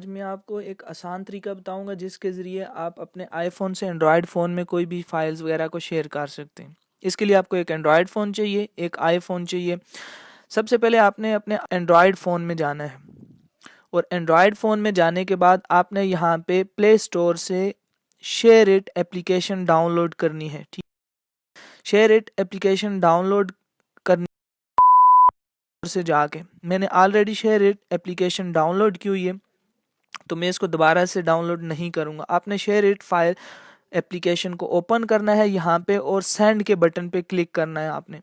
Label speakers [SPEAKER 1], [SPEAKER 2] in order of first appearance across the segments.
[SPEAKER 1] आज मैं आपको एक आसान तरीका बताऊँगा जिसके ज़रिए आप अपने आईफोन से एंड्रॉयड फ़ोन में कोई भी फाइल्स वगैरह को शेयर कर सकते हैं। इसके लिए आपको एक एंड्रॉयड फ़ोन चाहिए, एक आईफोन चाहिए। सबसे पहले आपने अपने एंड्रॉयड फ़ोन में जाना है। और एंड्रॉयड फ़ोन में जाने के बाद आपने यहाँ पे प्ले स्टोर से शेयर इट एप्लीकेशन डाउनलोड करनी है, ठीक शेयर इट एप्लीकेशन डाउनलोड करनी से जाके। मैंने already share it application download की हुई है। तो मैं इसको दोबारा से डाउनलोड नहीं करूँगा। आपने शेयर इट फ़ाइल एप्लीकेशन को ओपन करना है यहाँ पे और सेंड के बटन पे क्लिक करना है आपने।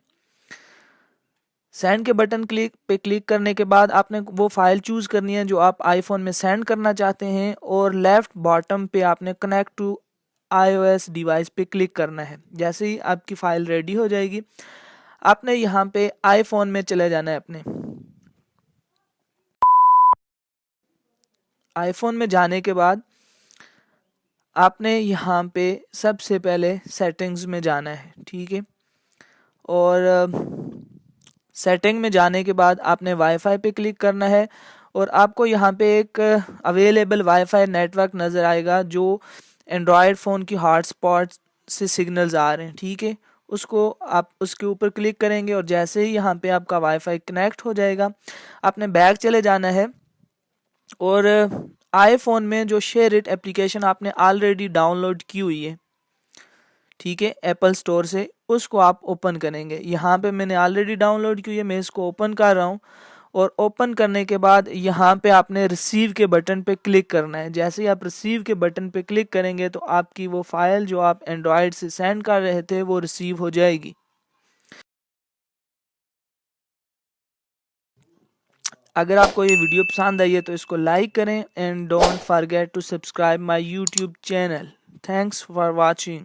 [SPEAKER 1] सेंड के बटन क्लिक पे क्लिक करने के बाद आपने वो फ़ाइल चूज़ करनी है जो आप आईफोन में सेंड करना चाहते हैं और लेफ़्ट बॉटम पे आपने कनेक्ट टू आईओएस डिवाइस पे क्लिक करना है। जैसे ही आपकी फ़ाइल रेडी हो जाएगी, आपने यहाँ पे आईफोन में चले जाना है अपने। आईफोन में जाने के बाद आपने यहाँ पे सबसे पहले सेटिंग्स में जाना है, ठीक है? और सेटिंग में जाने के बाद आपने वाईफाई पे क्लिक करना है और आपको यहाँ पे एक अवेलेबल वाईफाई नेटवर्क नज़र आएगा जो एंड्रॉयड फ़ोन की हॉटस्पॉट से सिग्नल्स आ रहे हैं, ठीक है? उसको आप, उसके ऊपर क्लिक करेंगे और जैसे ही यहाँ पे आपका वाईफाई कनेक्ट हो जाएगा, आपने बैग चले जाना है और आईफोन में जो शेयर इट एप्लीकेशन आपने ऑलरेडी डाउनलोड की हुई है, ठीक है एप्पल स्टोर से, उसको आप ओपन करेंगे। यहाँ पे मैंने ऑलरेडी डाउनलोड की हुई है, मैं इसको ओपन कर रहा हूँ और ओपन करने के बाद यहाँ पे आपने रिसीव के बटन पे क्लिक करना है। जैसे ही आप रिसीव के बटन पे क्लिक करेंगे तो आपकी वो फ़ाइल जो आप एंड्रॉयड से सेंड कर रहे थे वो रिसीव हो जाएगी। अगर आपको ये वीडियो पसंद आई है तो इसको लाइक करें and don't forget to subscribe my YouTube channel thanks for watching